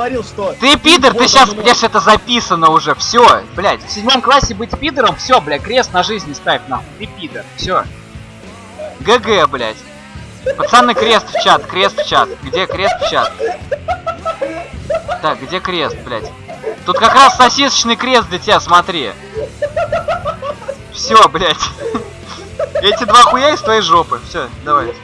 говорил, что... Ты пидор, ты сейчас, оно. блядь, это записано уже, все, блядь, в седьмом классе быть пидором, все, блядь, крест на жизни ставь, нахуй, ты пидор, все. ГГ, блядь. Пацаны, крест в чат, крест в чат. Где крест в чат? Так, где крест, блядь? Тут как раз сосисочный крест для тебя, смотри. Все, блядь. Эти два хуя из твоей жопы. Все, давай.